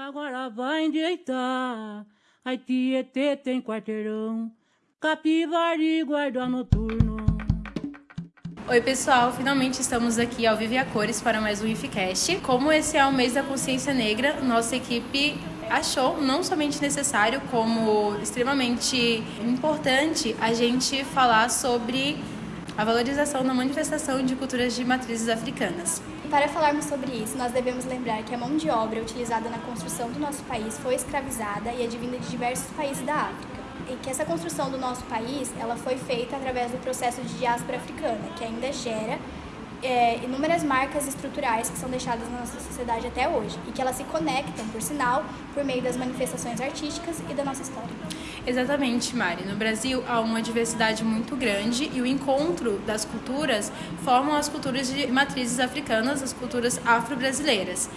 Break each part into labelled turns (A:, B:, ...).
A: Agora vai endireitar. Ai, Tietê tem quarteirão. Capivari guarda noturno.
B: Oi, pessoal! Finalmente estamos aqui ao Vive a Cores para mais um IFCast. Como esse é o mês da consciência negra, nossa equipe achou não somente necessário, como extremamente importante a gente falar sobre a valorização da manifestação de culturas de matrizes africanas.
C: Para falarmos sobre isso, nós devemos lembrar que a mão de obra utilizada na construção do nosso país foi escravizada e advinda de diversos países da África e que essa construção do nosso país ela foi feita através do processo de diáspora africana, que ainda gera é, inúmeras marcas estruturais que são deixadas na nossa sociedade até hoje e que elas se conectam, por sinal, por meio das manifestações artísticas e da nossa história.
B: Exatamente, Mari. No Brasil há uma diversidade muito grande e o encontro das culturas formam as culturas de matrizes africanas, as culturas afro-brasileiras.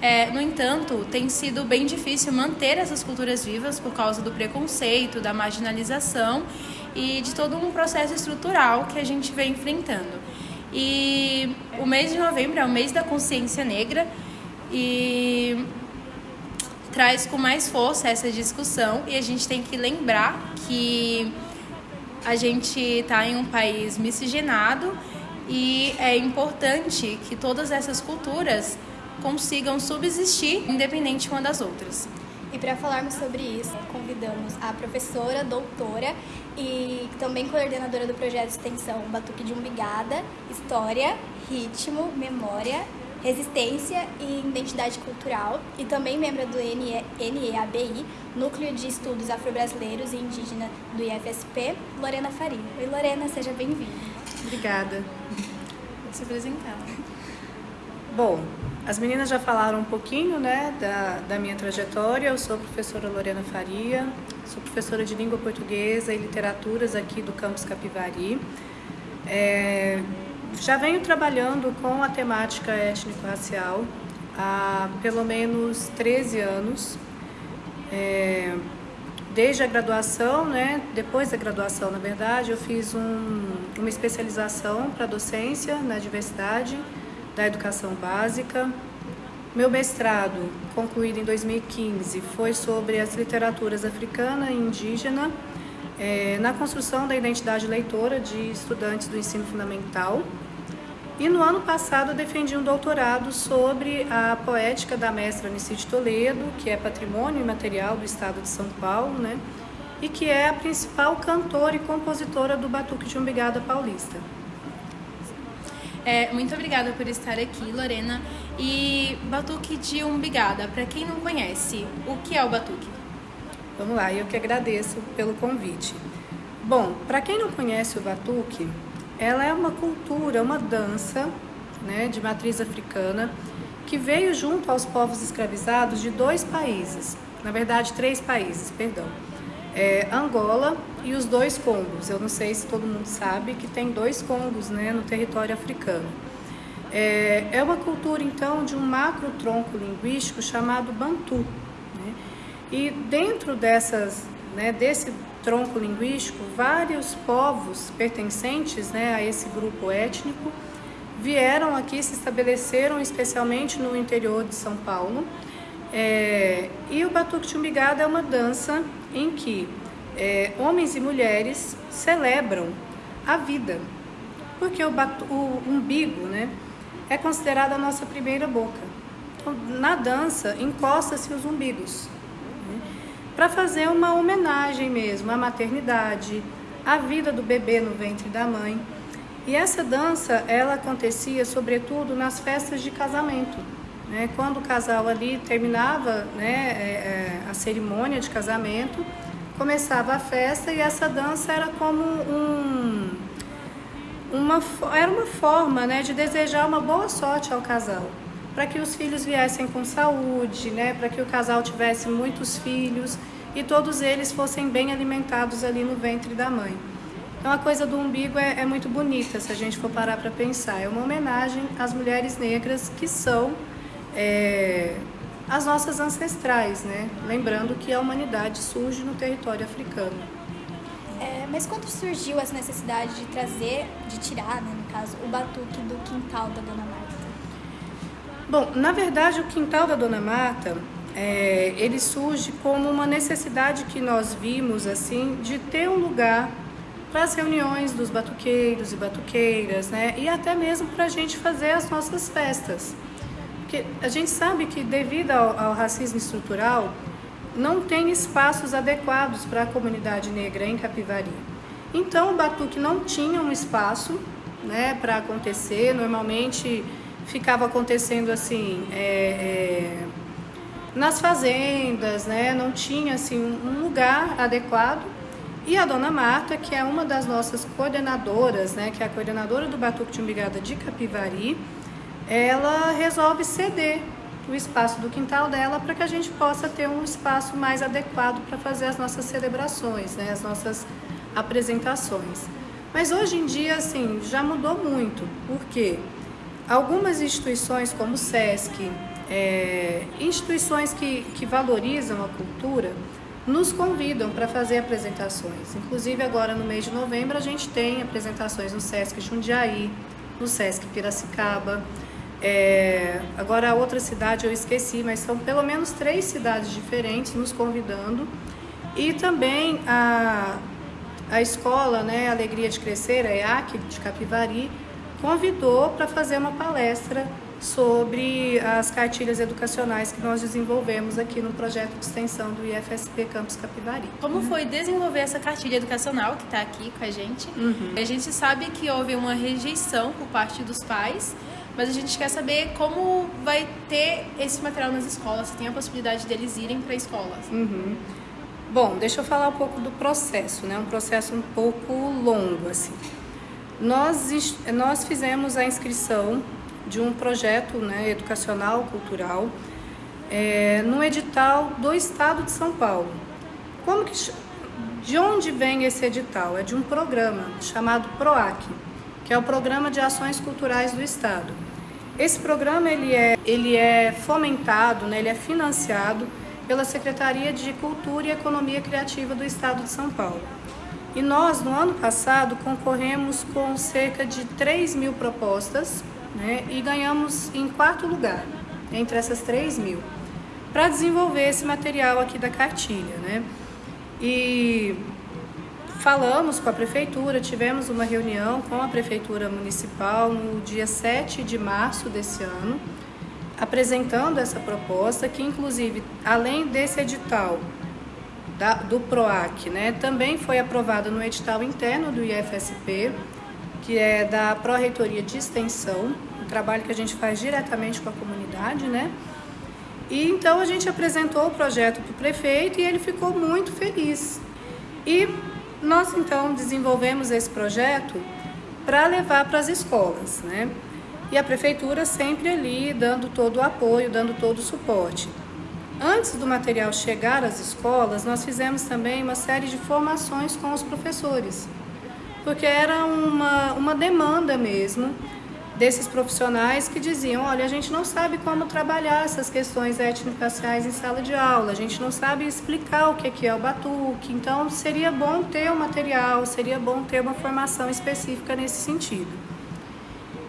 B: É, no entanto, tem sido bem difícil manter essas culturas vivas por causa do preconceito, da marginalização e de todo um processo estrutural que a gente vem enfrentando. E o mês de novembro é o mês da consciência negra e traz com mais força essa discussão e a gente tem que lembrar que a gente está em um país miscigenado e é importante que todas essas culturas consigam subsistir independente uma das outras.
C: E para falarmos sobre isso, convidamos a professora, doutora e também coordenadora do projeto de extensão Batuque de Umbigada, História, Ritmo, Memória, Resistência e Identidade Cultural e também membro do NEABI, Núcleo de Estudos Afro-Brasileiros e Indígena do IFSP, Lorena Faria. Oi Lorena, seja bem-vinda.
B: Obrigada. Vou se apresentar.
D: Bom, as meninas já falaram um pouquinho né, da, da minha trajetória. Eu sou a professora Lorena Faria, sou professora de língua portuguesa e literaturas aqui do campus Capivari. É, já venho trabalhando com a temática étnico-racial há pelo menos 13 anos. É, desde a graduação, né, depois da graduação, na verdade, eu fiz um, uma especialização para docência na diversidade da educação básica. Meu mestrado, concluído em 2015, foi sobre as literaturas africana e indígena é, na construção da identidade leitora de estudantes do ensino fundamental. E no ano passado defendi um doutorado sobre a poética da mestra Anicide Toledo, que é patrimônio imaterial do estado de São Paulo, né? e que é a principal cantora e compositora do Batuque de Umbigada Paulista.
B: É, muito obrigada por estar aqui, Lorena. E Batuque de Umbigada, para quem não conhece, o que é o Batuque?
D: Vamos lá, eu que agradeço pelo convite. Bom, para quem não conhece o Batuque, ela é uma cultura, uma dança né, de matriz africana que veio junto aos povos escravizados de dois países, na verdade três países, perdão é, Angola e os dois Congos. Eu não sei se todo mundo sabe que tem dois Congos né, no território africano. É, é uma cultura, então, de um macro tronco linguístico chamado Bantu. E dentro dessas, né, desse tronco linguístico, vários povos pertencentes né, a esse grupo étnico vieram aqui, se estabeleceram especialmente no interior de São Paulo. É, e o Batuque de Umbigada é uma dança em que é, homens e mulheres celebram a vida, porque o, batu, o umbigo né, é considerado a nossa primeira boca. Então, na dança, encosta-se os umbigos, para fazer uma homenagem mesmo à maternidade, à vida do bebê no ventre da mãe. E essa dança, ela acontecia sobretudo nas festas de casamento. Né? Quando o casal ali terminava né, é, é, a cerimônia de casamento, começava a festa e essa dança era como um, uma, era uma forma né, de desejar uma boa sorte ao casal, para que os filhos viessem com saúde, né, para que o casal tivesse muitos filhos e todos eles fossem bem alimentados ali no ventre da mãe. Então a coisa do umbigo é, é muito bonita se a gente for parar para pensar. É uma homenagem às mulheres negras que são é, as nossas ancestrais, né? Lembrando que a humanidade surge no território africano.
C: É, mas quando surgiu essa necessidade de trazer, de tirar, né, no caso, o batuque do quintal da Dona Marta?
D: Bom, na verdade o quintal da Dona Marta é, ele surge como uma necessidade que nós vimos assim de ter um lugar para as reuniões dos batuqueiros e batuqueiras, né? E até mesmo para a gente fazer as nossas festas. Porque a gente sabe que devido ao, ao racismo estrutural, não tem espaços adequados para a comunidade negra em Capivari. Então o batuque não tinha um espaço né, para acontecer, normalmente ficava acontecendo assim é, é, nas fazendas, né, não tinha assim um lugar adequado. E a dona Marta, que é uma das nossas coordenadoras, né, que é a coordenadora do Batuque de Umbigada de Capivari, ela resolve ceder o espaço do quintal dela para que a gente possa ter um espaço mais adequado para fazer as nossas celebrações, né, as nossas apresentações. Mas hoje em dia, assim, já mudou muito, porque algumas instituições como o SESC, é, instituições que, que valorizam a cultura, nos convidam para fazer apresentações. Inclusive agora no mês de novembro a gente tem apresentações no Sesc Jundiaí, no Sesc Piracicaba. É, agora a outra cidade eu esqueci, mas são pelo menos três cidades diferentes nos convidando. E também a, a escola, né, Alegria de Crescer, a EAC de Capivari, convidou para fazer uma palestra sobre as cartilhas educacionais que nós desenvolvemos aqui no projeto de extensão do IFSP Campus Capivari.
B: Como foi desenvolver essa cartilha educacional que está aqui com a gente? Uhum. A gente sabe que houve uma rejeição por parte dos pais, mas a gente quer saber como vai ter esse material nas escolas, se tem a possibilidade deles irem para escolas.
D: Uhum. Bom, deixa eu falar um pouco do processo, né? Um processo um pouco longo, assim. Nós, nós fizemos a inscrição de um projeto né, educacional, cultural, é, no edital do Estado de São Paulo. Como que, de onde vem esse edital? É de um programa chamado PROAC, que é o Programa de Ações Culturais do Estado. Esse programa ele é, ele é fomentado, né, ele é financiado pela Secretaria de Cultura e Economia Criativa do Estado de São Paulo. E nós, no ano passado, concorremos com cerca de 3 mil propostas né, e ganhamos em quarto lugar entre essas 3 mil para desenvolver esse material aqui da cartilha. Né? E falamos com a prefeitura, tivemos uma reunião com a prefeitura municipal no dia 7 de março desse ano, apresentando essa proposta, que inclusive, além desse edital da, do PROAC, né, também foi aprovada no edital interno do IFSP, que é da Pró-Reitoria de Extensão, um trabalho que a gente faz diretamente com a comunidade, né? E então a gente apresentou o projeto para o prefeito e ele ficou muito feliz. E nós então desenvolvemos esse projeto para levar para as escolas, né? E a prefeitura sempre ali dando todo o apoio, dando todo o suporte. Antes do material chegar às escolas, nós fizemos também uma série de formações com os professores porque era uma, uma demanda mesmo desses profissionais que diziam, olha, a gente não sabe como trabalhar essas questões étnico-raciais em sala de aula, a gente não sabe explicar o que é o batuque, então seria bom ter um material, seria bom ter uma formação específica nesse sentido.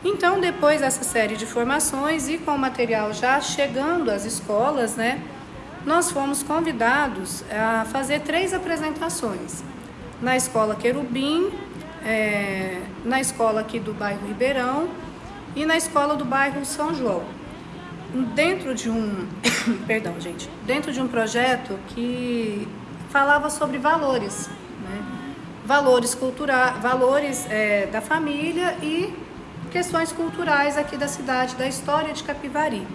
D: Então, depois dessa série de formações e com o material já chegando às escolas, né, nós fomos convidados a fazer três apresentações. Na escola Querubim, é, na escola aqui do bairro Ribeirão e na escola do bairro São João. Dentro de um, perdão gente, dentro de um projeto que falava sobre valores, né? valores culturais, valores é, da família e questões culturais aqui da cidade, da história de Capivari.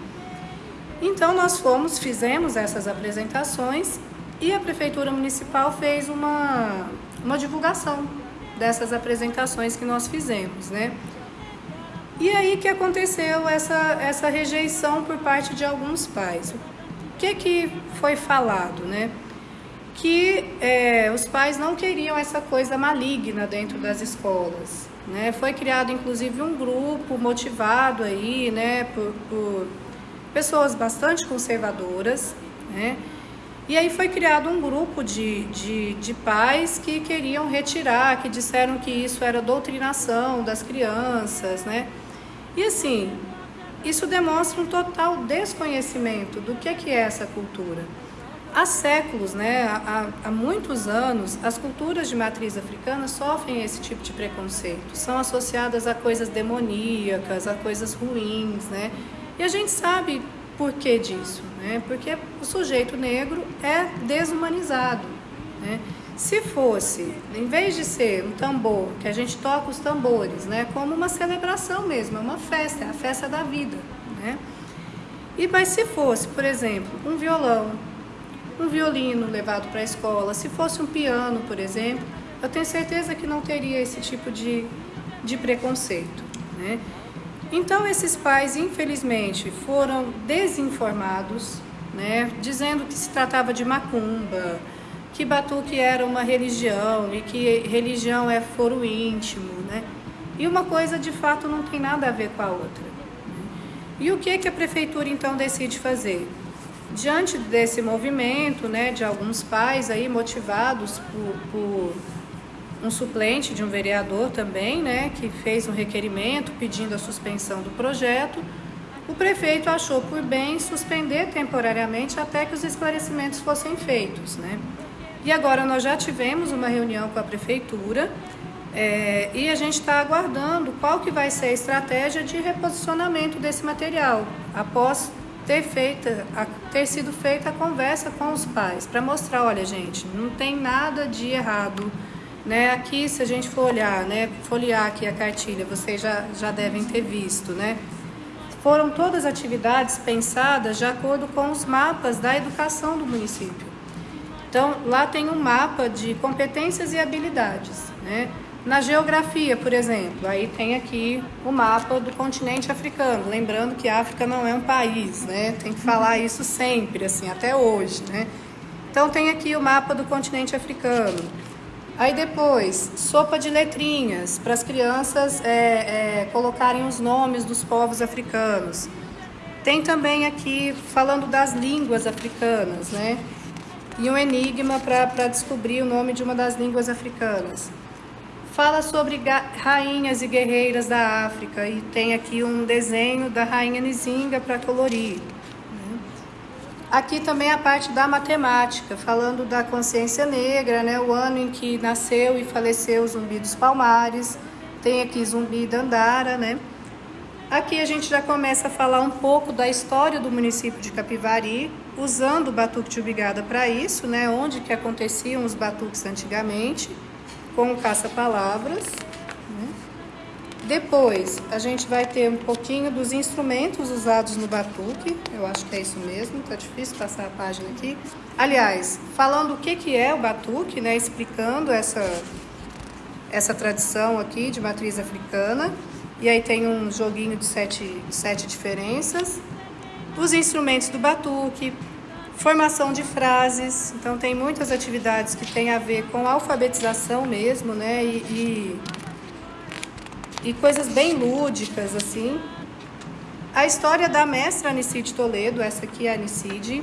D: Então nós fomos, fizemos essas apresentações e a Prefeitura Municipal fez uma, uma divulgação dessas apresentações que nós fizemos, né? E aí que aconteceu essa, essa rejeição por parte de alguns pais. O que que foi falado, né? Que é, os pais não queriam essa coisa maligna dentro das escolas, né? Foi criado inclusive um grupo motivado aí, né, por, por pessoas bastante conservadoras, né? E aí foi criado um grupo de, de, de pais que queriam retirar, que disseram que isso era doutrinação das crianças, né? E assim, isso demonstra um total desconhecimento do que, que é essa cultura. Há séculos, né, há, há muitos anos, as culturas de matriz africana sofrem esse tipo de preconceito. São associadas a coisas demoníacas, a coisas ruins, né? E a gente sabe por que disso, né? Porque o sujeito negro é desumanizado, né? Se fosse, em vez de ser um tambor, que a gente toca os tambores, né, como uma celebração mesmo, é uma festa, é a festa da vida, né? E mas se fosse, por exemplo, um violão, um violino levado para a escola, se fosse um piano, por exemplo, eu tenho certeza que não teria esse tipo de, de preconceito, né? Então esses pais, infelizmente, foram desinformados, né, dizendo que se tratava de macumba, que batuque era uma religião e que religião é foro íntimo, né? E uma coisa de fato não tem nada a ver com a outra. E o que que a prefeitura então decide fazer? Diante desse movimento, né, de alguns pais aí motivados por, por um suplente de um vereador também, né, que fez um requerimento pedindo a suspensão do projeto, o prefeito achou por bem suspender temporariamente até que os esclarecimentos fossem feitos, né? E agora nós já tivemos uma reunião com a prefeitura é, e a gente está aguardando qual que vai ser a estratégia de reposicionamento desse material após ter, feita, ter sido feita a conversa com os pais para mostrar, olha gente, não tem nada de errado. Né? Aqui, se a gente for olhar, né, folhear aqui a cartilha, vocês já, já devem ter visto, né? Foram todas atividades pensadas de acordo com os mapas da educação do município. Então, lá tem um mapa de competências e habilidades. Né? Na geografia, por exemplo, aí tem aqui o mapa do continente africano. Lembrando que a África não é um país, né? Tem que falar isso sempre, assim, até hoje, né? Então tem aqui o mapa do continente africano. Aí depois, sopa de letrinhas, para as crianças é, é, colocarem os nomes dos povos africanos. Tem também aqui, falando das línguas africanas, né? e um enigma para descobrir o nome de uma das línguas africanas. Fala sobre rainhas e guerreiras da África e tem aqui um desenho da rainha Nizinga para colorir. Aqui também a parte da matemática, falando da consciência negra, né? o ano em que nasceu e faleceu o Zumbi dos Palmares. Tem aqui Zumbi da Andara, né? Aqui a gente já começa a falar um pouco da história do município de Capivari, usando o batuque de ubigada para isso, né? Onde que aconteciam os batuques antigamente, com o caça-palavras. Né? Depois, a gente vai ter um pouquinho dos instrumentos usados no batuque. Eu acho que é isso mesmo, tá difícil passar a página aqui. Aliás, falando o que, que é o batuque, né? Explicando essa, essa tradição aqui de matriz africana. E aí tem um joguinho de sete, sete diferenças. Os instrumentos do batuque, formação de frases. Então tem muitas atividades que têm a ver com alfabetização mesmo, né? E, e, e coisas bem lúdicas, assim. A história da mestra Anicide Toledo, essa aqui é a Anicide,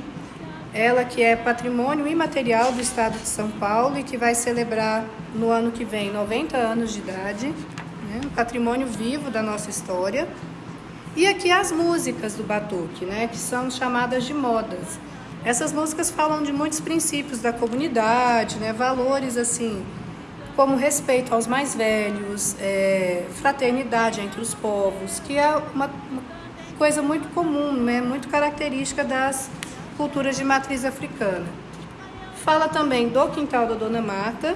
D: ela que é patrimônio imaterial do estado de São Paulo e que vai celebrar no ano que vem 90 anos de idade né? um patrimônio vivo da nossa história. E aqui as músicas do batuque, né? que são chamadas de modas. Essas músicas falam de muitos princípios da comunidade, né? valores assim, como respeito aos mais velhos, é, fraternidade entre os povos, que é uma, uma coisa muito comum, né? muito característica das culturas de matriz africana. Fala também do quintal da Dona Marta,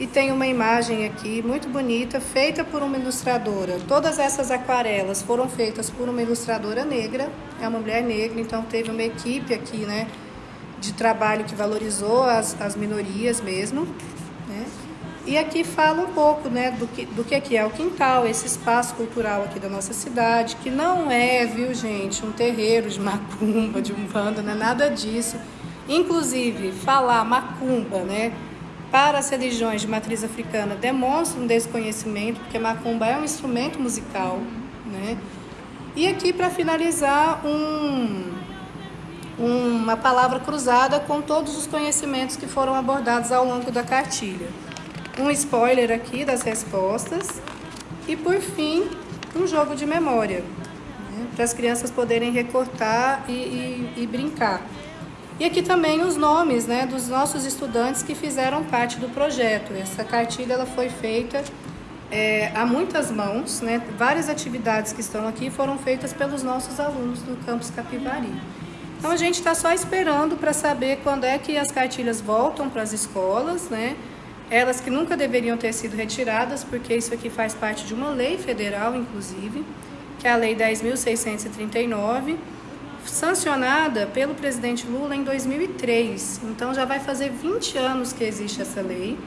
D: e tem uma imagem aqui muito bonita, feita por uma ilustradora. Todas essas aquarelas foram feitas por uma ilustradora negra, é uma mulher negra, então teve uma equipe aqui, né, de trabalho que valorizou as, as minorias mesmo, né? E aqui fala um pouco, né, do que, do que é o quintal, esse espaço cultural aqui da nossa cidade, que não é, viu, gente, um terreiro de macumba, de umbanda, não é nada disso. Inclusive, falar macumba, né, para as religiões de matriz africana demonstram um desconhecimento, porque macumba é um instrumento musical. Né? E aqui, para finalizar, um, uma palavra cruzada com todos os conhecimentos que foram abordados ao longo da cartilha. Um spoiler aqui das respostas. E, por fim, um jogo de memória. Né? para as crianças poderem recortar e, e, e, brincar. E aqui também os nomes né, dos nossos estudantes que fizeram parte do projeto. Essa cartilha ela foi feita é, a muitas mãos, né, várias atividades que estão aqui foram feitas pelos nossos alunos do campus Capivari. Então a gente está só esperando para saber quando é que as cartilhas voltam para as escolas, né? Elas que nunca deveriam ter sido retiradas, porque isso aqui faz parte de uma lei federal, inclusive, que é a Lei 10.639, sancionada pelo presidente Lula em 2003. Então já vai fazer 20 anos que existe essa lei,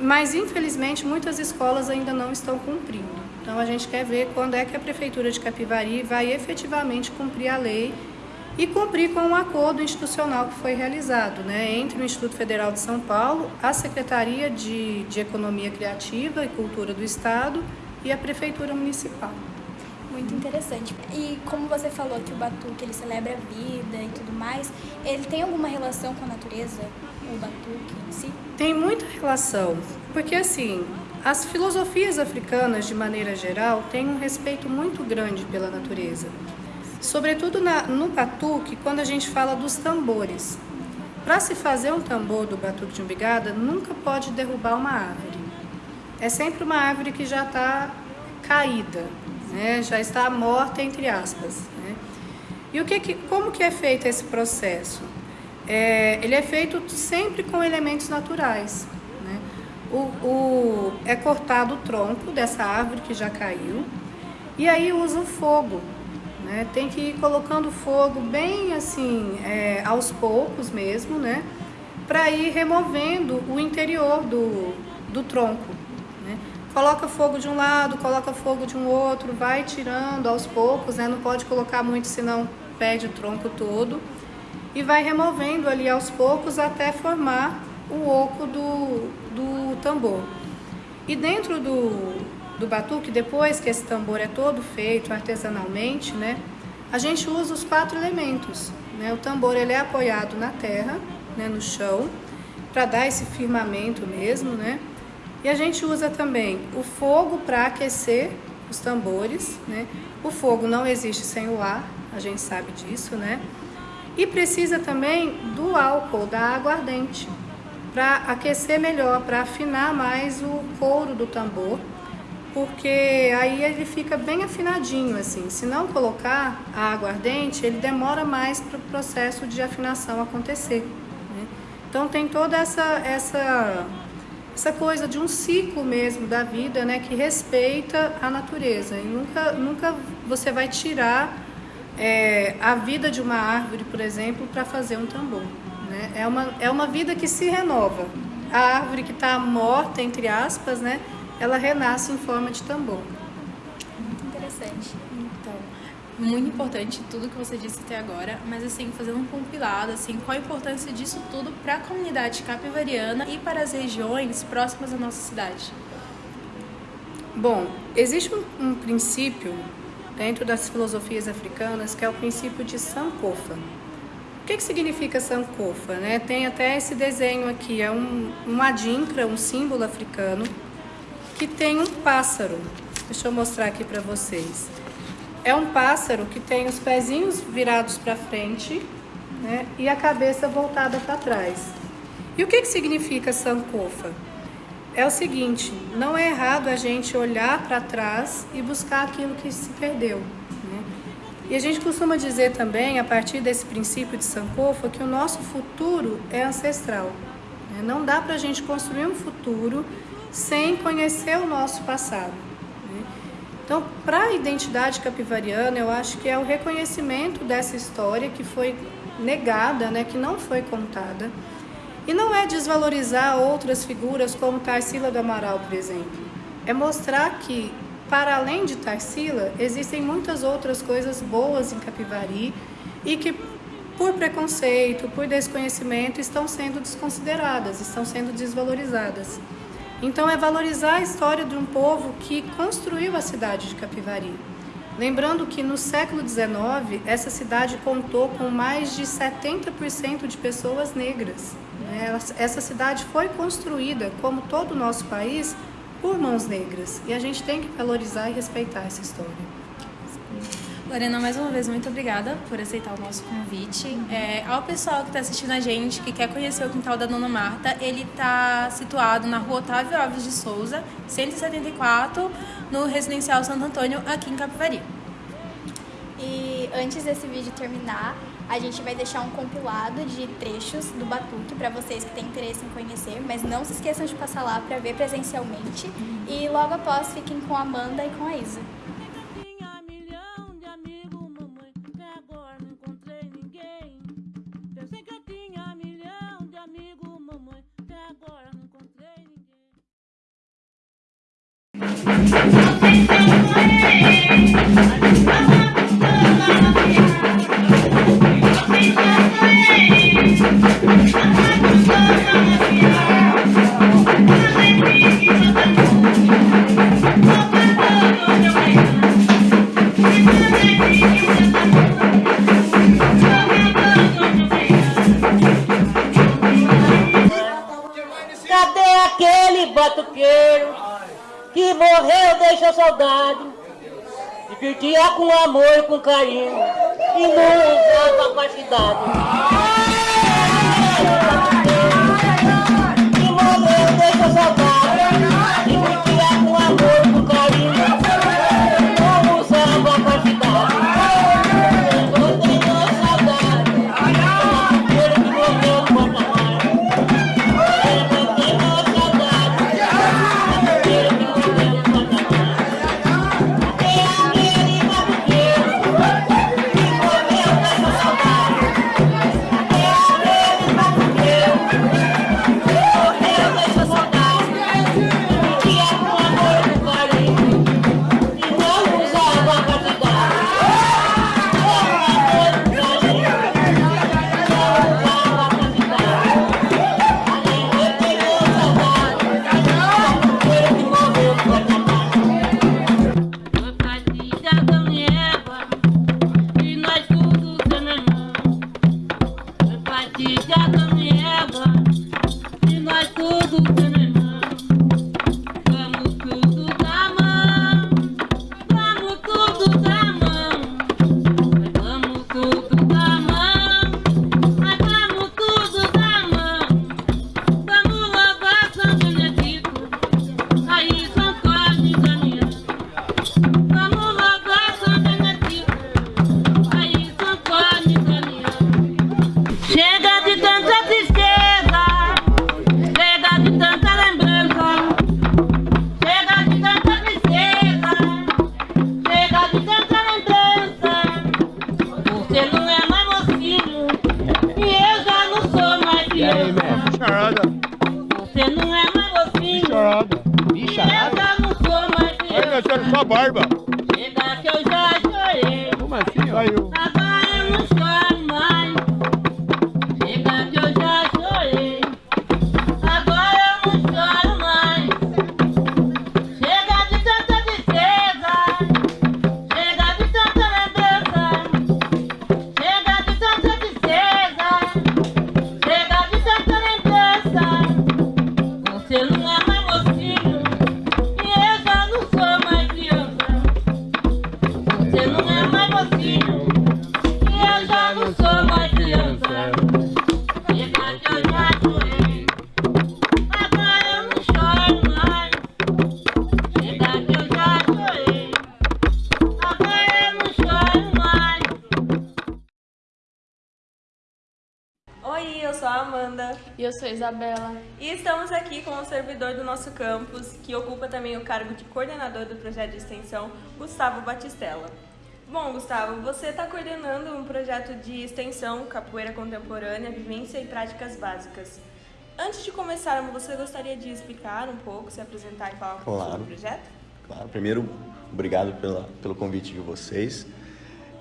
D: mas infelizmente muitas escolas ainda não estão cumprindo. Então a gente quer ver quando é que a Prefeitura de Capivari vai efetivamente cumprir a lei e cumprir com um acordo institucional que foi realizado né, entre o Instituto Federal de São Paulo, a Secretaria de, de Economia Criativa e Cultura do Estado e a Prefeitura Municipal.
C: Muito interessante. E como você falou que o batuque ele celebra a vida e tudo mais, ele tem alguma relação com a natureza, o batuque em si?
D: Tem muita relação, porque assim, as filosofias africanas de maneira geral têm um respeito muito grande pela natureza. Sobretudo na, no batuque, quando a gente fala dos tambores. Para se fazer um tambor do batuque de umbigada, nunca pode derrubar uma árvore. É sempre uma árvore que já está caída, né? já está morta, entre aspas. Né? E o que, que, como que é feito esse processo? É, ele é feito sempre com elementos naturais. Né? O, o, é cortado o tronco dessa árvore que já caiu e aí usa o fogo né? Tem que ir colocando fogo bem assim, é, aos poucos mesmo, né? Para ir removendo o interior do, do tronco. Né? Coloca fogo de um lado, coloca fogo de um outro, vai tirando aos poucos, né? Não pode colocar muito, senão perde o tronco todo. E vai removendo ali aos poucos até formar o oco do, do tambor. E dentro do, do batuque, depois que esse tambor é todo feito artesanalmente, né, a gente usa os quatro elementos. Né? O tambor ele é apoiado na terra, né, no chão, para dar esse firmamento mesmo, né? E a gente usa também o fogo para aquecer os tambores, né? O fogo não existe sem o ar, a gente sabe disso, né? E precisa também do álcool, da água ardente, para aquecer melhor, para afinar mais o couro do tambor porque aí ele fica bem afinadinho assim. Se não colocar a água ardente, ele demora mais para o processo de afinação acontecer. Né? Então tem toda essa, essa, essa coisa de um ciclo mesmo da vida, né, que respeita a natureza. E nunca, nunca você vai tirar é, a vida de uma árvore, por exemplo, para fazer um tambor. Né? É, uma, é uma vida que se renova. A árvore que está morta, entre aspas, né? Ela renasce em forma de tambor.
C: Muito interessante.
B: Então, muito importante tudo que você disse até agora, mas assim, fazendo um compilado, assim, qual a importância disso tudo para a comunidade capivariana e para as regiões próximas à nossa cidade?
D: Bom, existe um, um princípio dentro das filosofias africanas que é o princípio de Sankofa. O que, que significa Sankofa? Né? Tem até esse desenho aqui, é um, um adinkra, um símbolo africano, que tem um pássaro. Deixa eu mostrar aqui para vocês. É um pássaro que tem os pezinhos virados para frente né, e a cabeça voltada para trás. E o que, que significa sankofa? É o seguinte, não é errado a gente olhar para trás e buscar aquilo que se perdeu. Né? E a gente costuma dizer também, a partir desse princípio de Sankofa, que o nosso futuro é ancestral. Né? Não dá para a gente construir um futuro sem conhecer o nosso passado. Né? Então, para a identidade capivariana, eu acho que é o reconhecimento dessa história que foi negada, né, que não foi contada. E não é desvalorizar outras figuras como Tarsila do Amaral, por exemplo. É mostrar que, para além de Tarsila, existem muitas outras coisas boas em Capivari e que, por preconceito, por desconhecimento, estão sendo desconsideradas, estão sendo desvalorizadas. Então é valorizar a história de um povo que construiu a cidade de Capivari. Lembrando que no século XIX, essa cidade contou com mais de 70% de pessoas negras. Né? Essa cidade foi construída, como todo o nosso país, por mãos negras. E a gente tem que valorizar e respeitar essa história.
B: Lorena, mais uma vez, muito obrigada por aceitar o nosso convite. É, ao pessoal que está assistindo a gente, que quer conhecer o quintal da Dona Marta, ele está situado na rua Otávio Alves de Souza, 174, no Residencial Santo Antônio, aqui em Capivari.
C: E antes desse vídeo terminar, a gente vai deixar um compilado de trechos do Batuque para vocês que têm interesse em conhecer, mas não se esqueçam de passar lá para ver presencialmente. E logo após, fiquem com a Amanda e com a Isa.
A: De curtia com amor e com carinho e não usava capacidade. E eu já não sou mais
E: Vai
A: criança.
E: mexendo sua barba.
A: Chega que eu já chorei,
E: Como assim, ó? Saiu.
F: Campus, que ocupa também o cargo de coordenador do projeto de extensão, Gustavo Batistella. Bom, Gustavo, você está coordenando um projeto de extensão Capoeira Contemporânea, Vivência e Práticas Básicas. Antes de começarmos, você gostaria de explicar um pouco, se apresentar e falar um pouco
G: Claro.
F: sobre o projeto?
G: Claro, primeiro, obrigado pela, pelo convite de vocês.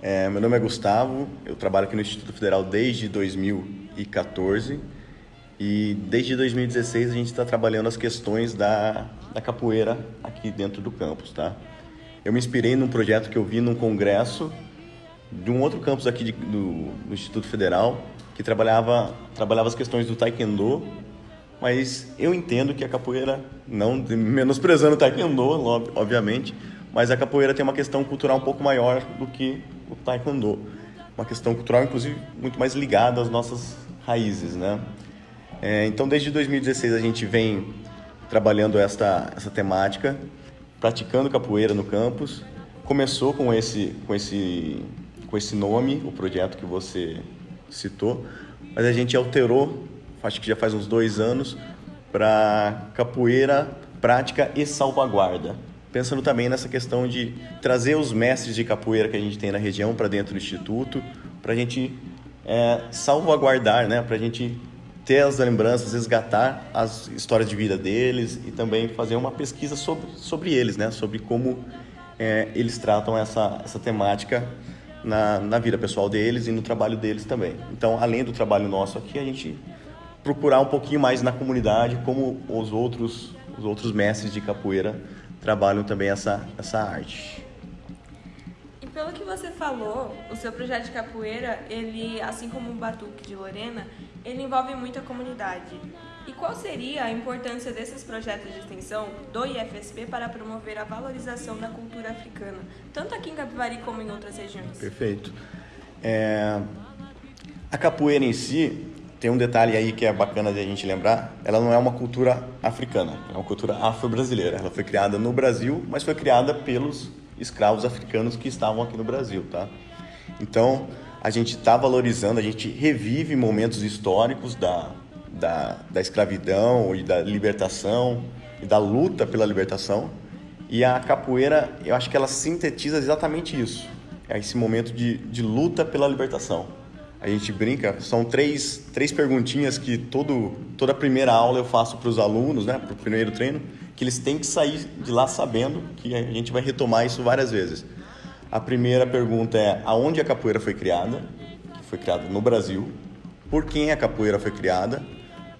G: É, meu nome é Gustavo, eu trabalho aqui no Instituto Federal desde 2014 e desde 2016 a gente está trabalhando as questões da, da capoeira aqui dentro do campus, tá? Eu me inspirei num projeto que eu vi num congresso de um outro campus aqui de- do, do Instituto Federal que trabalhava, trabalhava as questões do taekwondo, mas eu entendo que a capoeira, não menosprezando o taekwondo, ob- obviamente, mas a capoeira tem uma questão cultural um pouco maior do que o taekwondo. Uma questão cultural, inclusive, muito mais ligada às nossas raízes, né? É, então, desde 2016 a gente vem trabalhando esta, essa temática, praticando capoeira no campus. Começou com esse, com esse, com esse nome, o projeto que você citou, mas a gente alterou, acho que já faz uns dois anos, para capoeira prática e salvaguarda. Pensando também nessa questão de trazer os mestres de capoeira que a gente tem na região para dentro do instituto, para a gente é, salvaguardar, né? para a gente ter as lembranças, resgatar as histórias de vida deles e também fazer uma pesquisa sobre, sobre eles, né? sobre como é, eles tratam essa, essa temática na, na vida pessoal deles e no trabalho deles também. Então, além do trabalho nosso aqui, a gente procurar um pouquinho mais na comunidade como os outros, os outros mestres de capoeira trabalham também essa, essa arte.
F: E pelo que você falou, o seu projeto de capoeira, ele, assim como o Batuque de Lorena, ele envolve muita comunidade. E qual seria a importância desses projetos de extensão do IFSP para promover a valorização da cultura africana, tanto aqui em Capivari como em outras regiões?
G: Perfeito. É... A capoeira em si tem um detalhe aí que é bacana de a gente lembrar, ela não é uma cultura africana, é uma cultura afro-brasileira. Ela foi criada no Brasil, mas foi criada pelos escravos africanos que estavam aqui no Brasil, tá? Então, a gente está valorizando, a gente revive momentos históricos da, da, da escravidão e da libertação e da luta pela libertação. E a capoeira, eu acho que ela sintetiza exatamente isso. É esse momento de, de luta pela libertação. A gente brinca, são três, três perguntinhas que todo, toda primeira aula eu faço para os alunos, né, para o primeiro treino, que eles têm que sair de lá sabendo que a gente vai retomar isso várias vezes. A primeira pergunta é aonde a capoeira foi criada? Foi criada no Brasil. Por quem a capoeira foi criada?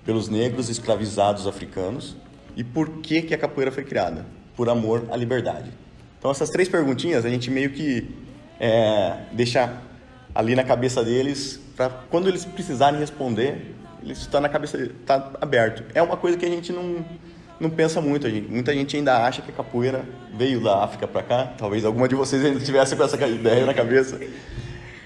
G: Pelos negros escravizados africanos. E por que, que a capoeira foi criada? Por amor à liberdade. Então essas três perguntinhas a gente meio que é, deixa ali na cabeça deles para quando eles precisarem responder, eles está na cabeça está aberto. É uma coisa que a gente não não pensa muito. Gente. Muita gente ainda acha que a capoeira veio da África para cá. Talvez alguma de vocês ainda tivesse com essa ideia na cabeça.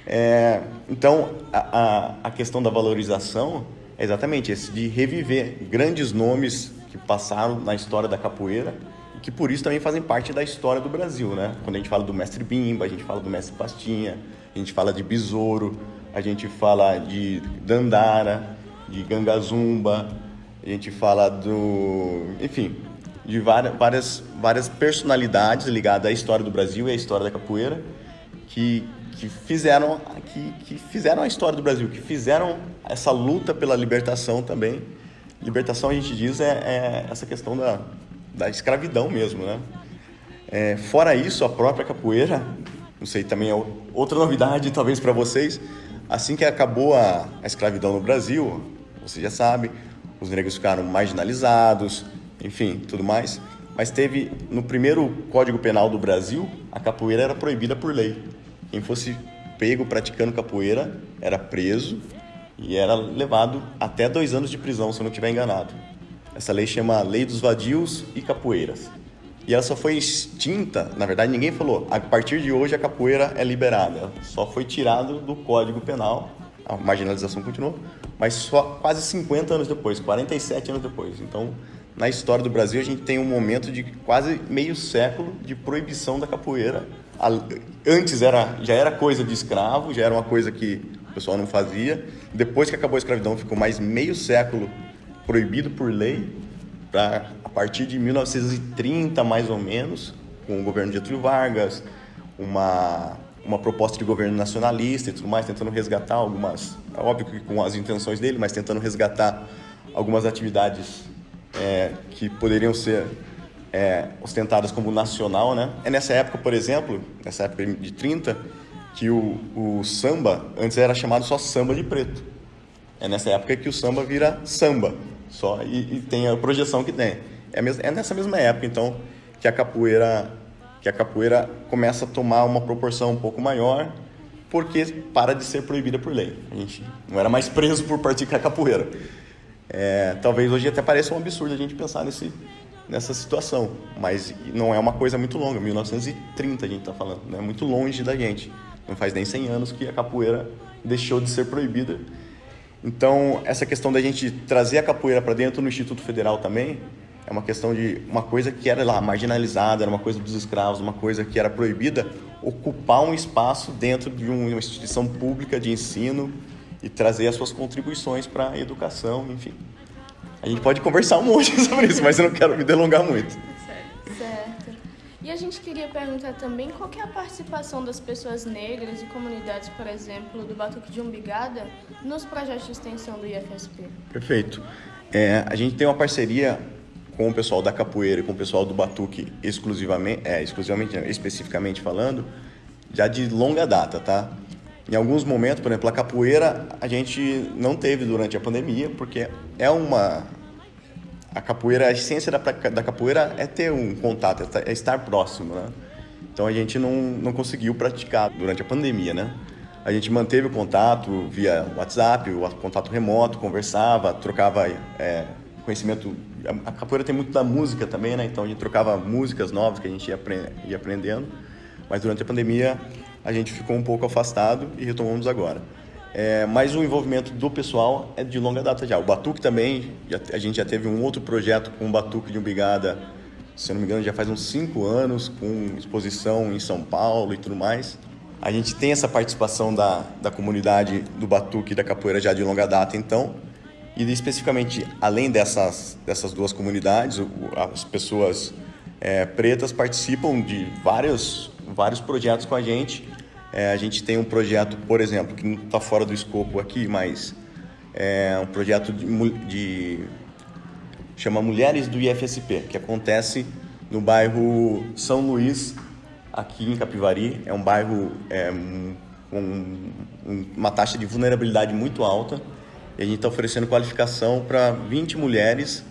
G: É, então, a, a, a, questão da valorização é exatamente esse, de reviver grandes nomes que passaram na história da capoeira e que por isso também fazem parte da história do Brasil, né? Quando a gente fala do mestre Bimba, a gente fala do mestre Pastinha, a gente fala de Besouro, a gente fala de Dandara, de Gangazumba, a gente fala do, enfim, de várias, várias, personalidades ligadas à história do Brasil e à história da capoeira que, que, fizeram, que, que fizeram a história do Brasil, que fizeram essa luta pela libertação também. Libertação, a gente diz, é, é essa questão da, da escravidão mesmo, né? É, fora isso, a própria capoeira, não sei, também é outra novidade talvez para vocês, assim que acabou a, a escravidão no Brasil, você já sabe, os negros ficaram marginalizados, enfim, tudo mais. Mas teve, no primeiro Código Penal do Brasil, a capoeira era proibida por lei. Quem fosse pego praticando capoeira era preso e era levado até dois anos de prisão, se eu não estiver enganado. Essa lei chama Lei dos Vadios e Capoeiras. E ela só foi extinta, na verdade ninguém falou, a partir de hoje a capoeira é liberada. Só foi tirado do Código Penal, a marginalização continuou, mas só quase 50 anos depois, 47 anos depois. Então, na história do Brasil, a gente tem um momento de quase meio século de proibição da capoeira. Antes era, já era coisa de escravo, já era uma coisa que o pessoal não fazia. Depois que acabou a escravidão, ficou mais meio século proibido por lei. Pra, a partir de 1930, mais ou menos, com o governo de Getúlio Vargas, uma uma proposta de governo nacionalista e tudo mais, tentando resgatar algumas, é óbvio que com as intenções dele, mas tentando resgatar algumas atividades é, que poderiam ser é, ostentadas como nacional, né? É nessa época, por exemplo, nessa época de 30, que o, o samba antes era chamado só samba de preto. É nessa época que o samba vira samba, só e, e tem a projeção que tem. É, é nessa mesma época, então, que a capoeira que a capoeira começa a tomar uma proporção um pouco maior, porque para de ser proibida por lei. A gente não era mais preso por praticar capoeira. É, talvez hoje até pareça um absurdo a gente pensar nesse, nessa situação, mas não é uma coisa muito longa. 1930 a gente está falando, é né? muito longe da gente. não faz nem 100 anos que a capoeira deixou de ser proibida. Então, essa questão da gente trazer a capoeira para dentro do Instituto Federal também é uma questão de uma coisa que era lá marginalizada, era uma coisa dos escravos, uma coisa que era proibida, ocupar um espaço dentro de uma instituição pública de ensino e trazer as suas contribuições para a educação, enfim. A gente pode conversar um monte sobre isso, mas eu não quero me delongar muito.
E: Certo. E a gente queria perguntar também qual é a participação das pessoas negras e comunidades, por exemplo, do Batuque de Umbigada, nos projetos de extensão do IFSP.
G: Perfeito. É, a gente tem uma parceria com o pessoal da capoeira e com o pessoal do batuque exclusivamente, é, exclusivamente, especificamente falando, já de longa data, tá? Em alguns momentos, por exemplo, a capoeira a gente não teve durante a pandemia, porque é uma a capoeira, a essência da, da capoeira é ter um contato, é estar próximo, né? Então a gente não, não conseguiu praticar durante a pandemia, né? A gente manteve o contato via WhatsApp, o contato remoto, conversava, trocava é, conhecimento. A capoeira tem muito da música também, né? Então a gente trocava músicas novas que a gente ia, ia aprendendo. Mas durante a pandemia a gente ficou um pouco afastado e retomamos agora. É, mas o envolvimento do pessoal é de longa data já. O Batuque também, já, a gente já teve um outro projeto com o Batuque de Umbigada, se não me engano, já faz uns cinco anos, com exposição em São Paulo e tudo mais. A gente tem essa participação da, da comunidade do Batuque e da Capoeira já de longa data, então. E especificamente, além dessas, dessas duas comunidades, as pessoas é, pretas participam de vários, vários projetos com a gente. É, a gente tem um projeto, por exemplo, que não está fora do escopo aqui, mas é um projeto de, de chama Mulheres do IFSP, que acontece no bairro São Luís, aqui em Capivari. É um bairro é, com uma taxa de vulnerabilidade muito alta e a gente está oferecendo qualificação para 20 mulheres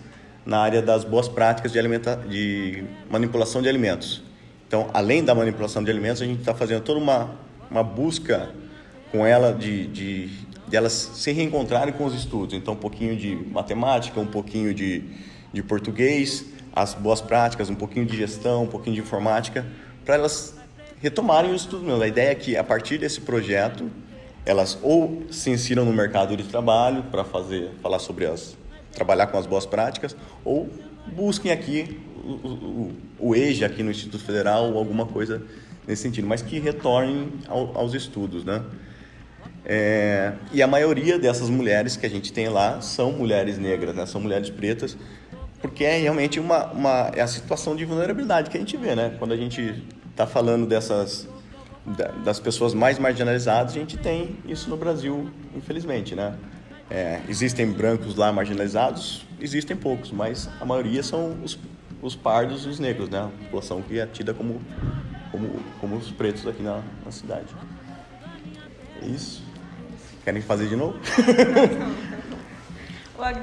G: na área das boas práticas de, alimenta de manipulação de alimentos. Então, além da manipulação de alimentos, a gente está fazendo toda uma, uma busca com ela de, de, de, elas se reencontrarem com os estudos. Então, um pouquinho de matemática, um pouquinho de, de português, as boas práticas, um pouquinho de gestão, um pouquinho de informática, para elas retomarem o estudo. Meu. A ideia é que, a partir desse projeto, elas ou se ensinam no mercado de trabalho para fazer, falar sobre as, trabalhar com as boas práticas, ou busquem aqui o, o, o EJA aqui no Instituto Federal ou alguma coisa nesse sentido, mas que retornem ao, aos estudos, né? É, e a maioria dessas mulheres que a gente tem lá são mulheres negras, né? São mulheres pretas, porque é realmente uma, uma é a situação de vulnerabilidade que a gente vê, né? Quando a gente está falando dessas das pessoas mais marginalizadas, a gente tem isso no Brasil, infelizmente, né? É, existem brancos lá marginalizados, existem poucos, mas a maioria são os, os pardos e os negros, né? A população que é tida como, como, como os pretos aqui na, na cidade. É isso. Querem fazer de novo?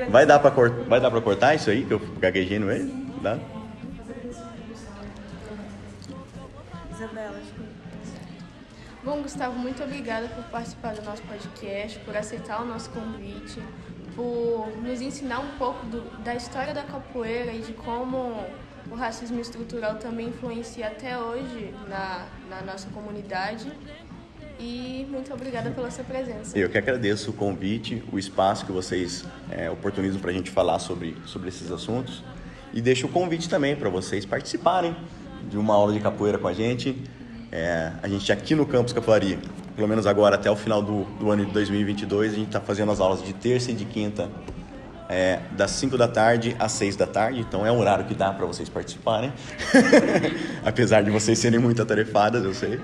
G: vai dar para vai dar para cortar isso aí que eu gaguejei no meio? Dá?
E: Isabela, acho que Bom, Gustavo, muito obrigada por participar do nosso podcast, por aceitar o nosso convite, por nos ensinar um pouco do, da história da capoeira e de como o racismo estrutural também influencia até hoje na, na nossa comunidade. E muito obrigada pela sua presença.
G: Eu que agradeço o convite, o espaço que vocês é, oportunizam para a gente falar sobre, sobre esses assuntos. E deixo o convite também para vocês participarem de uma aula de capoeira com a gente. É, a gente aqui no Campus Capivari, pelo menos agora até o final do, do ano de 2022, a gente está fazendo as aulas de terça e de quinta, é, das 5 da tarde às 6 da tarde, então é um horário que dá para vocês participarem, apesar de vocês serem muito atarefadas, eu sei.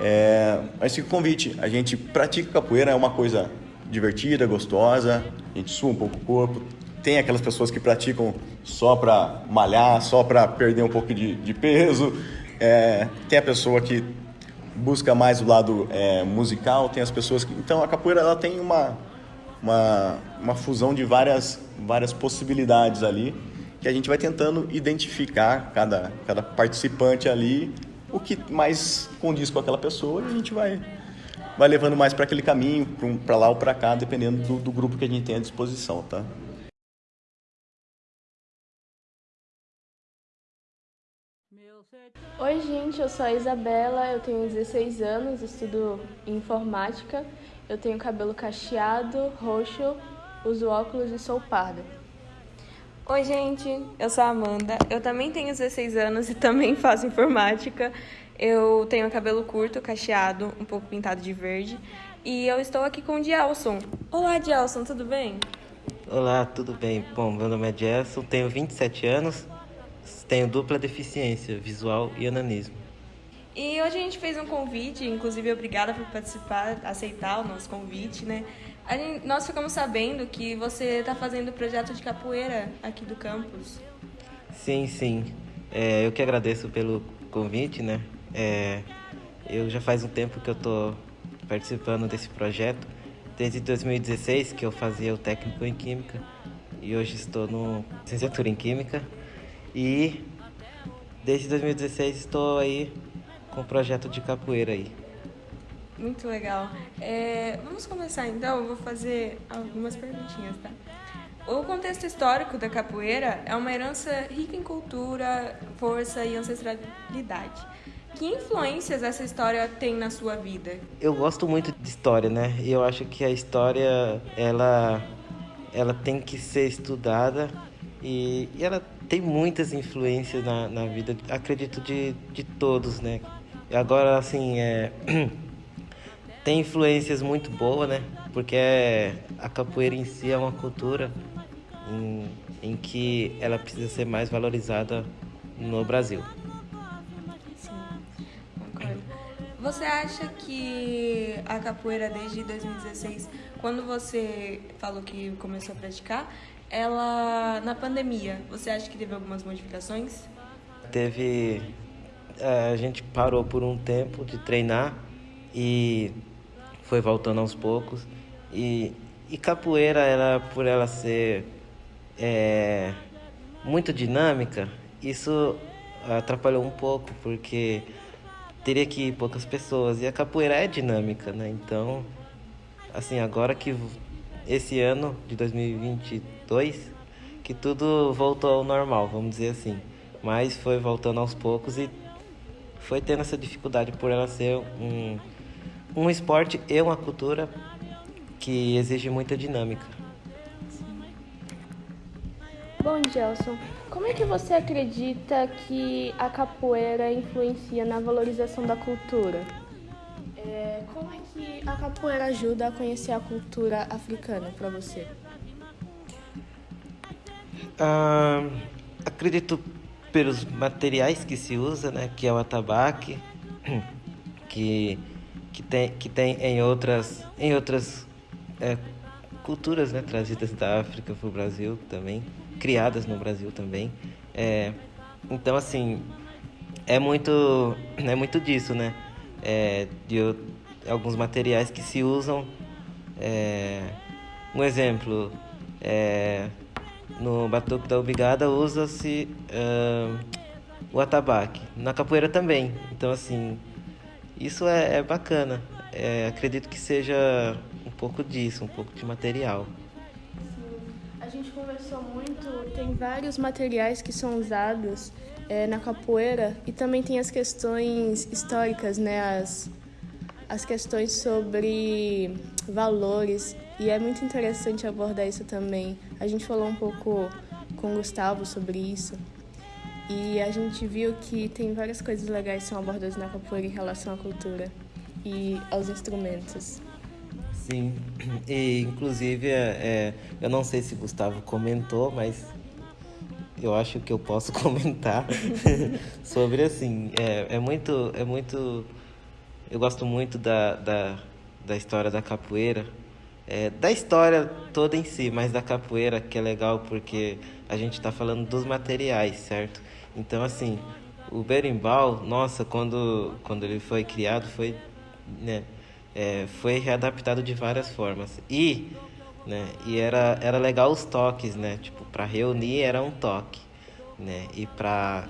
G: É, mas fica o convite, a gente pratica capoeira, é uma coisa divertida, gostosa, a gente sua um pouco o corpo, tem aquelas pessoas que praticam só para malhar, só para perder um pouco de, de peso, é, tem a pessoa que busca mais o lado é, musical, tem as pessoas que... Então, a capoeira ela tem uma, uma, uma fusão de várias, várias possibilidades ali, que a gente vai tentando identificar cada, cada participante ali, o que mais condiz com aquela pessoa, e a gente vai, vai levando mais para aquele caminho, para lá ou para cá, dependendo do, do grupo que a gente tem à disposição, tá?
E: Oi, gente, eu sou a Isabela, eu tenho 16 anos, estudo informática, eu tenho cabelo cacheado, roxo, uso óculos e sou parda.
F: Oi, gente, eu sou a Amanda, eu também tenho 16 anos e também faço informática. Eu tenho cabelo curto, cacheado, um pouco pintado de verde. E eu estou aqui com o Dielson. Olá, Dielson, tudo bem?
H: Olá, tudo bem? Bom, meu nome é Dielson, tenho 27 anos, tenho dupla deficiência, visual e ananismo.
F: E hoje a gente fez um convite, inclusive obrigada por participar, aceitar o nosso convite, né? Gente, nós ficamos sabendo que você está fazendo o projeto de capoeira aqui do campus.
H: Sim, sim. É, eu que agradeço pelo convite, né? É, eu já faz um tempo que eu estou participando desse projeto, desde 2016 que eu fazia o técnico em Química e hoje estou no licenciatura em Química e desde 2016 estou aí com o projeto de capoeira aí.
F: Muito legal. É, vamos começar então, eu vou fazer algumas perguntinhas, tá? O contexto histórico da capoeira é uma herança rica em cultura, força e ancestralidade. Que influências essa história tem na sua vida?
H: Eu gosto muito de história, né? E eu acho que a história, ela, ela tem que ser estudada e, e ela tem muitas influências na, na vida, acredito, de, de todos, né? Agora, assim, é... tem influências muito boas, né? Porque a capoeira em si é uma cultura em, em que ela precisa ser mais valorizada no Brasil.
F: Você acha que a capoeira desde 2016, quando você falou que começou a praticar, ela na pandemia, você acha que teve algumas modificações?
H: Teve a gente parou por um tempo de treinar e foi voltando aos poucos. E, e capoeira, ela, por ela ser é, muito dinâmica, isso atrapalhou um pouco, porque teria que ir poucas pessoas. E a capoeira é dinâmica, né? Então, assim, agora que esse ano de 2022, que tudo voltou ao normal, vamos dizer assim. Mas foi voltando aos poucos e foi tendo essa dificuldade por ela ser um um esporte e uma cultura que exige muita dinâmica.
E: Bom, Gelson, como é que você acredita que a capoeira influencia na valorização da cultura? É, como é que a capoeira ajuda a conhecer a cultura africana para você?
H: Ah, acredito pelos materiais que se usa, né, que é o atabaque, que que tem, que tem em outras, em outras é, culturas né, trazidas da África para o Brasil também, criadas no Brasil também. É, então, assim, é muito, é muito disso, né? É, de alguns materiais que se usam. É, um exemplo, é, no batuque da Ubigada usa-se uh, o atabaque. Na capoeira também. Então, assim, isso é, é bacana. É, acredito que seja um pouco disso, um pouco de material.
E: Sim. A gente conversou muito, tem vários materiais que são usados é, na capoeira e também tem as questões históricas, né? As, as questões sobre valores e é muito interessante abordar isso também. A gente falou um pouco com o Gustavo sobre isso. E a gente viu que tem várias coisas legais que são abordadas na capoeira em relação à cultura e aos instrumentos.
H: Sim, e inclusive é, é, eu não sei se Gustavo comentou, mas eu acho que eu posso comentar sobre assim, é, é muito, é muito, eu gosto muito da, da, da história da capoeira, é, da história toda em si, mas da capoeira que é legal porque a gente está falando dos materiais, certo? Então, assim, o berimbau, nossa, quando, quando ele foi criado, foi, né, é, foi readaptado de várias formas. E, né, e era, era legal os toques, né? Tipo, para reunir era um toque, né? E para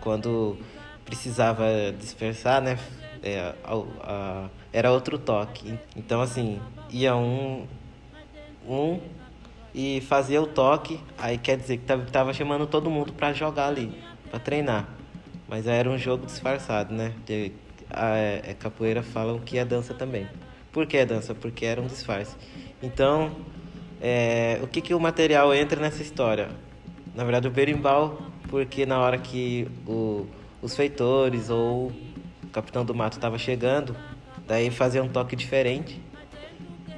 H: quando precisava dispersar, né? É, a, a, era outro toque. Então, assim, ia um, um e fazia o toque, aí quer dizer que tava chamando todo mundo para jogar ali, para treinar. Mas era um jogo disfarçado, né? De, a, a é, capoeira falam que é dança também. Por que é dança? Porque era um disfarce. Então, é, o que, que o material entra nessa história? Na verdade, o berimbau, porque na hora que o, os feitores ou o capitão do mato estava chegando, daí fazia um toque diferente,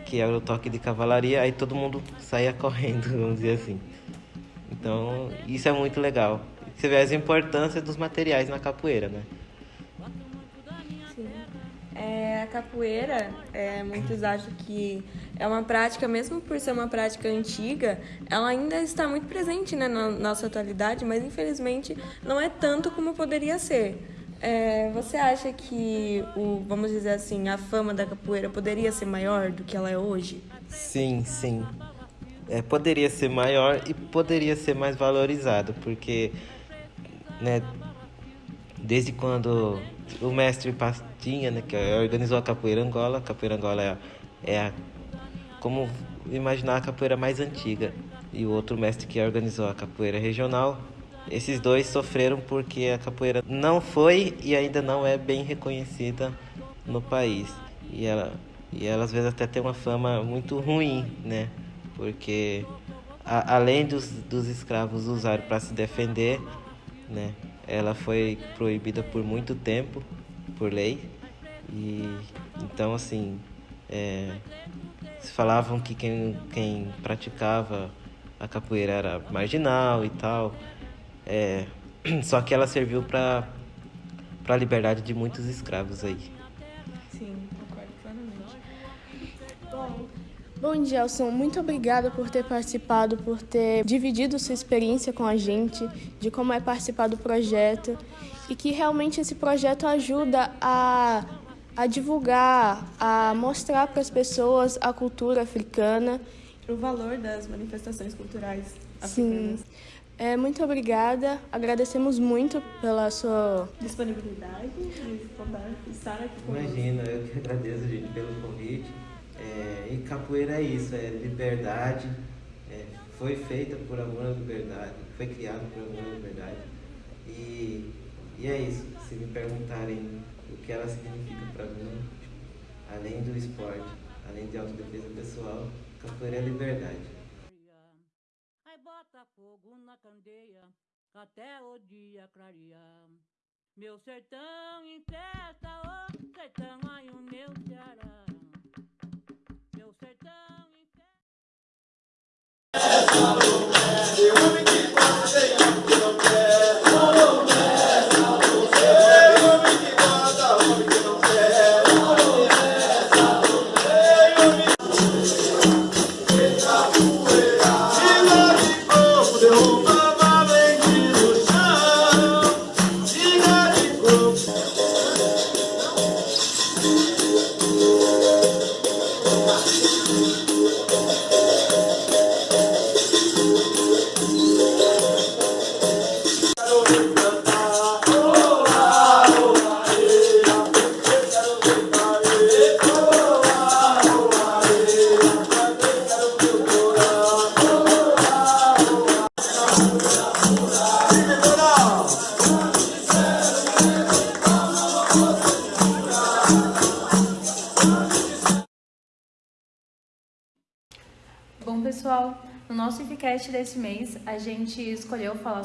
H: que era o toque de cavalaria, aí todo mundo saía correndo, vamos dizer assim. Então, isso é muito legal. Você vê as importâncias dos materiais na capoeira, né?
F: A capoeira, é, muitos acham que é uma prática, mesmo por ser uma prática antiga, ela ainda está muito presente né, na nossa atualidade, mas infelizmente não é tanto como poderia ser. É, você acha que, o, vamos dizer assim, a fama da capoeira poderia ser maior do que ela é hoje?
H: Sim, sim. É, poderia ser maior e poderia ser mais valorizado, porque né, desde quando o mestre Pastinha, né, que organizou a capoeira Angola, a capoeira Angola é, é a, como imaginar a capoeira mais antiga, e o outro mestre que organizou a capoeira regional, esses dois sofreram porque a capoeira não foi e ainda não é bem reconhecida no país. E ela, e ela às vezes até tem uma fama muito ruim, né? Porque a, além dos, dos escravos usarem para se defender, né? Ela foi proibida por muito tempo por lei. E então assim é, falavam que quem, quem praticava a capoeira era marginal e tal. É, só que ela serviu para para a liberdade de muitos escravos aí
F: sim concordo plenamente
E: bom Bom, Gelson, muito obrigada por ter participado, por ter dividido sua experiência com a gente, de como é participar do projeto e que realmente esse projeto ajuda a, a divulgar, a mostrar para as pessoas a cultura africana.
F: O valor das manifestações culturais africanas.
E: Sim. É, muito obrigada, agradecemos muito pela sua
F: disponibilidade de estar aqui conosco.
H: Imagina, eu que agradeço, gente, pelo convite. É, e capoeira é isso, é liberdade, é, foi feita por amor à liberdade, foi criada por amor à liberdade. E, e é isso, se me perguntarem o que ela significa para mim, além do esporte, além de autodefesa pessoal, capoeira é liberdade.
A: Aí bota fogo na candeia, até o dia clarear. Meu sertão em festa, sertão, o meu Ceará.
B: Pessoal,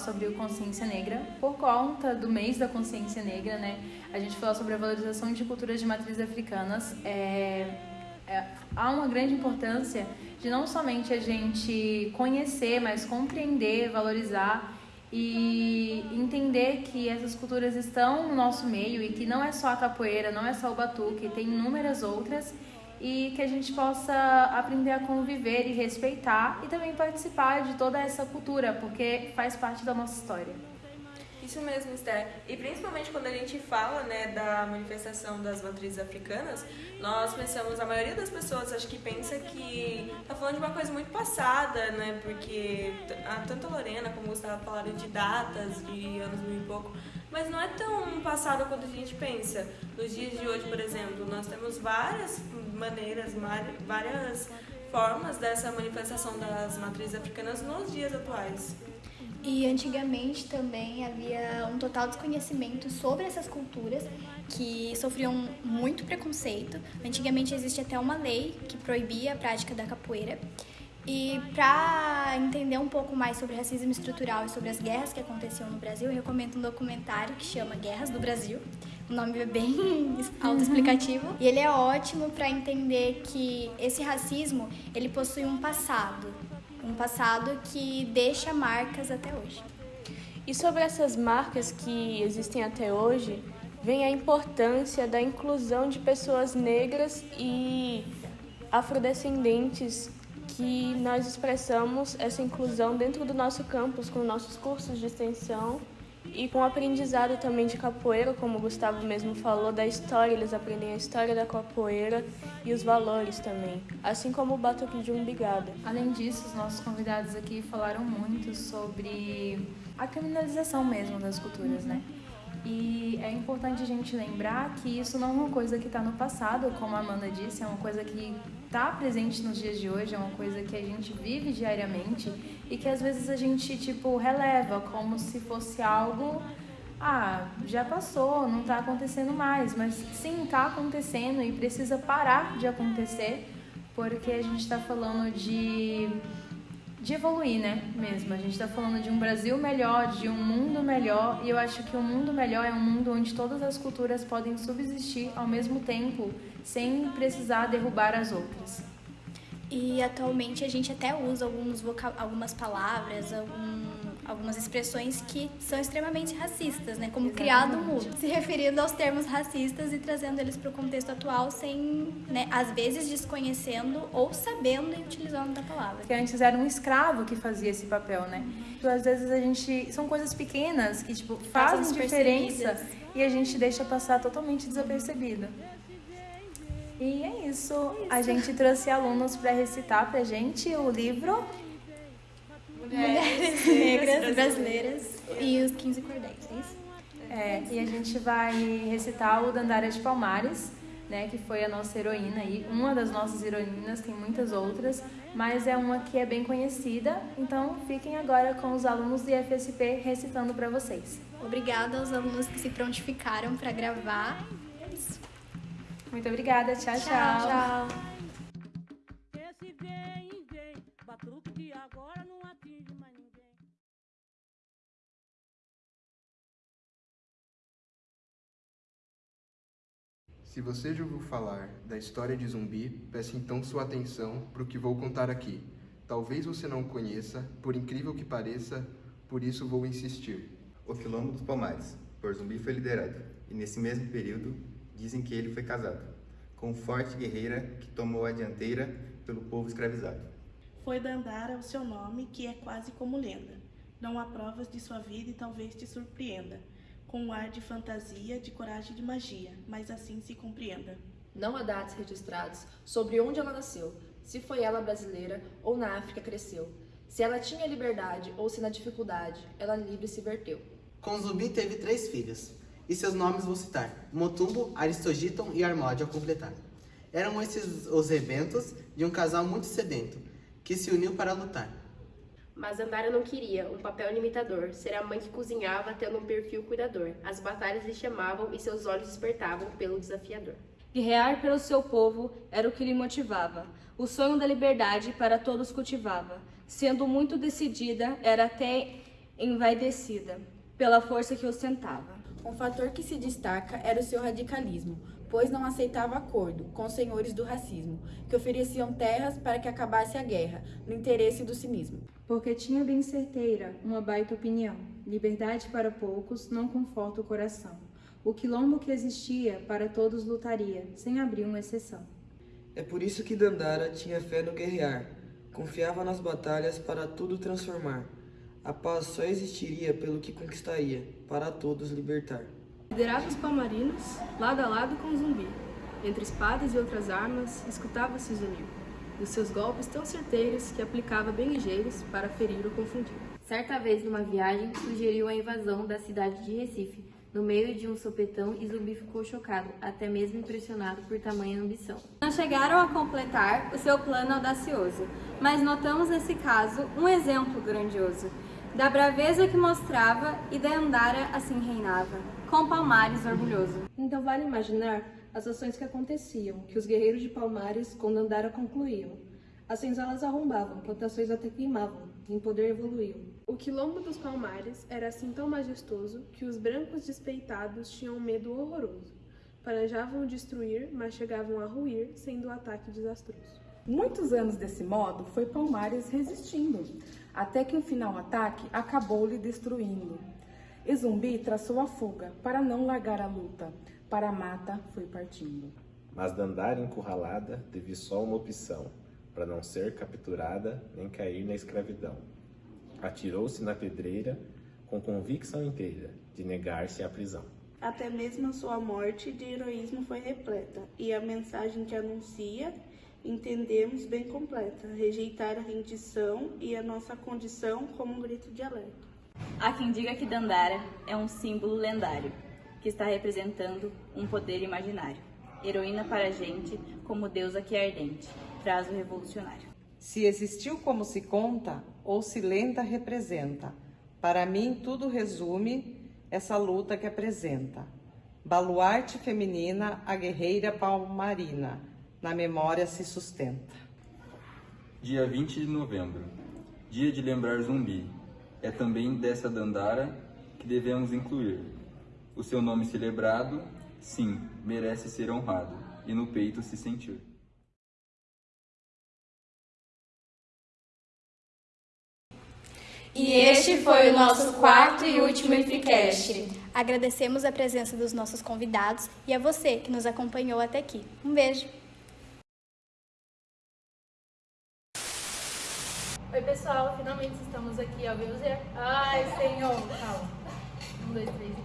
B: sobre o Consciência Negra por conta do mês da Consciência Negra, né? A gente falou sobre a valorização de culturas de matrizes africanas. É, é, há uma grande importância de não somente a gente conhecer, mas compreender, valorizar e entender que essas culturas estão no nosso meio e que não é só a capoeira, não é só o batuque, tem inúmeras outras e que a gente possa aprender a conviver e respeitar e também participar de toda essa cultura, porque faz parte da nossa história.
F: Isso mesmo, Esther. E principalmente quando a gente fala né, da manifestação das matrizes africanas, nós pensamos, a maioria das pessoas acho que pensa que está falando de uma coisa muito passada, né? Porque tanto a Lorena como o Gustavo falaram de datas, de anos mil e pouco, mas não é tão passada quanto a gente pensa. Nos dias de hoje, por exemplo, nós temos várias maneiras, várias formas dessa manifestação das matrizes africanas nos dias atuais.
C: E antigamente também havia um total desconhecimento sobre essas culturas que sofriam muito preconceito. Antigamente existe até uma lei que proibia a prática da capoeira. E para entender um pouco mais sobre racismo estrutural e sobre as guerras que aconteciam no Brasil, eu recomendo um documentário que chama Guerras do Brasil. O nome é bem autoexplicativo e ele é ótimo para entender que esse racismo, ele possui um passado, um passado que deixa marcas até hoje.
E: E sobre essas marcas que existem até hoje, vem a importância da inclusão de pessoas negras e afrodescendentes que nós expressamos essa inclusão dentro do nosso campus com nossos cursos de extensão e com o aprendizado também de capoeira, como o Gustavo mesmo falou, da história, eles aprendem a história da capoeira e os valores também, assim como o batuque de umbigada.
B: Além disso, os nossos convidados aqui falaram muito sobre a criminalização mesmo das culturas, né? E é importante a gente lembrar que isso não é uma coisa que está no passado, como a Amanda disse, é uma coisa que está presente nos dias de hoje, é uma coisa que a gente vive diariamente e que às vezes a gente tipo releva como se fosse algo ah, já passou, não está acontecendo mais, mas sim está acontecendo e precisa parar de acontecer porque a gente está falando de de evoluir, né? Mesmo. A gente está falando de um Brasil melhor, de um mundo melhor, e eu acho que um mundo melhor é um mundo onde todas as culturas podem subsistir ao mesmo tempo, sem precisar derrubar as outras.
C: E atualmente a gente até usa alguns algumas palavras, algum algumas expressões que são extremamente racistas, né? Como Exatamente. criado mudo, se referindo aos termos racistas e trazendo eles para o contexto atual sem, né, às vezes desconhecendo ou sabendo e utilizando da palavra.
B: Que antes era um escravo que fazia esse papel, né? Então, às vezes a gente são coisas pequenas que tipo fazem diferença e a gente deixa passar totalmente desapercebido. E é isso. é isso. A gente trouxe alunos para recitar pra gente o livro
C: Mulheres Negras Brasileiras e os 15 Cordéis, é isso?
B: É, e a gente vai recitar o Dandara de Palmares, né, que foi a nossa heroína aí, uma das nossas heroínas, tem muitas outras, mas é uma que é bem conhecida, então fiquem agora com os alunos do IFSP recitando para vocês.
C: Obrigada aos alunos que se prontificaram para gravar. É isso.
B: Muito obrigada, tchau, tchau.
C: Tchau. tchau.
I: Se você já ouviu falar da história de Zumbi, peço então sua atenção para o que vou contar aqui. Talvez você não conheça, por incrível que pareça, por isso vou insistir.
J: O Quilombo dos Palmares, por Zumbi foi liderado, e nesse mesmo período dizem que ele foi casado, com forte guerreira que tomou a dianteira pelo povo escravizado.
K: Foi Dandara o seu nome, que é quase como lenda. Não há provas de sua vida e talvez te surpreenda com um ar de fantasia, de coragem e de magia, mas assim se compreenda.
L: Não há dados registrados sobre onde ela nasceu, se foi ela brasileira ou na África cresceu, se ela tinha liberdade ou se na dificuldade ela livre se verteu.
M: Com Zumbi teve três filhos, e seus nomes vou citar, Motumbo, Aristogiton e Armode ao completar. Eram esses os rebentos de um casal muito sedento, que se uniu para lutar.
N: Mas Andara não queria um papel limitador, ser a mãe que cozinhava tendo um perfil cuidador. As batalhas lhe chamavam e seus olhos despertavam pelo desafiador.
O: Guerrear pelo seu povo era o que lhe motivava. O sonho da liberdade para todos cultivava. Sendo muito decidida, era até envaidecida pela força que ostentava.
P: Um fator que se destaca era o seu radicalismo, pois não aceitava acordo com os senhores do racismo, que ofereciam terras para que acabasse a guerra, no interesse do cinismo
B: porque tinha bem certeira uma baita opinião. Liberdade para poucos não conforta o coração. O quilombo que existia para todos lutaria, sem abrir uma exceção.
Q: É por isso que Dandara tinha fé no guerrear, confiava nas batalhas para tudo transformar. A paz só existiria pelo que conquistaria, para todos libertar.
R: Liderava os palmarinos, lado a lado com o zumbi. Entre espadas e outras armas, escutava-se o zumbi dos seus golpes tão certeiros que aplicava bem ligeiros para ferir ou confundir.
S: Certa vez, numa viagem, sugeriu a invasão da cidade de Recife, no meio de um sopetão e Zumbi ficou chocado, até mesmo impressionado por tamanha ambição.
T: Não chegaram a completar o seu plano audacioso, mas notamos nesse caso um exemplo grandioso da braveza que mostrava e da andara assim reinava, com Palmares orgulhoso.
R: Então vale imaginar as ações que aconteciam, que os guerreiros de Palmares com Dandara concluíam. As senzalas arrombavam, plantações até queimavam, em poder evoluíam.
E: O quilombo dos Palmares era assim tão majestoso que os brancos despeitados tinham um medo horroroso. Planejavam destruir, mas chegavam a ruir, sendo o ataque desastroso.
U: Muitos anos desse modo foi Palmares resistindo, até que um final ataque acabou lhe destruindo. E Zumbi traçou a fuga para não largar a luta, para a mata foi partindo.
V: Mas Dandara encurralada teve só uma opção, para não ser capturada nem cair na escravidão. Atirou-se na pedreira com convicção inteira de negar-se à prisão.
K: Até mesmo sua morte de heroísmo foi repleta, e a mensagem que anuncia entendemos bem completa, rejeitar a rendição e a nossa condição como um grito de alerta.
T: Há quem diga que Dandara é um símbolo lendário, que está representando um poder imaginário. Heroína para a gente, como deusa que é ardente, traz o revolucionário.
W: Se existiu como se conta, ou se lenda representa, para mim tudo resume essa luta que apresenta. Baluarte feminina, a guerreira palmarina, na memória se sustenta.
X: Dia 20 de novembro, dia de lembrar Zumbi. É também dessa Dandara que devemos incluir. O seu nome celebrado, sim, merece ser honrado e no peito se sentir.
C: E este foi o nosso quarto e último Intricast. Agradecemos a presença dos nossos convidados e a você que nos acompanhou até aqui. Um beijo!
B: Oi, pessoal, finalmente estamos aqui ao vivo. Ai, senhor, calma. Um, dois, três.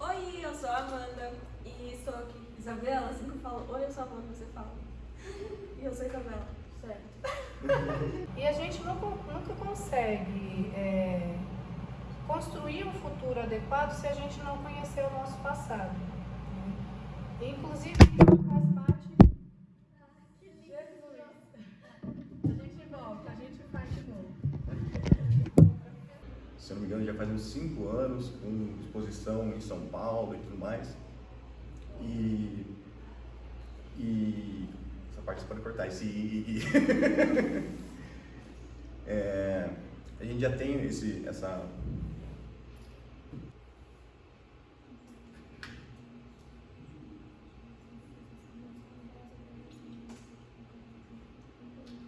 F: Oi, eu sou a Amanda e estou aqui. Isabela, assim que eu falo, oi, eu sou a Amanda, você fala. E eu sou Isabela, certo?
D: E a gente nunca, nunca consegue é, construir um futuro adequado se a gente não conhecer o nosso passado. né? Inclusive,
G: Se não me engano, já faz uns 5 anos, com exposição em São Paulo e tudo mais. E. E. Essa parte você pode cortar. Esse. É, a gente já tem esse, essa.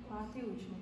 L: Quarto e último, tem?